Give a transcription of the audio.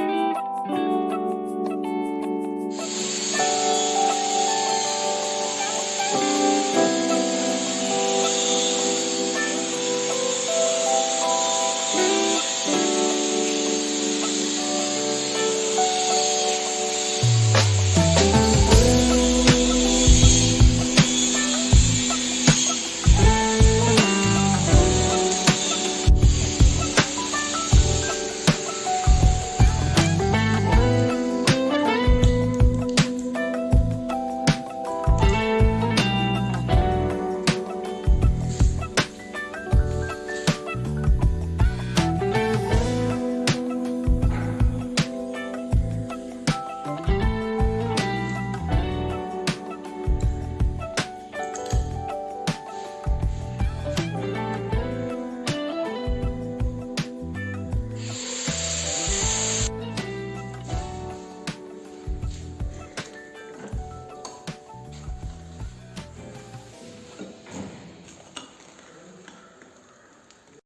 Bye.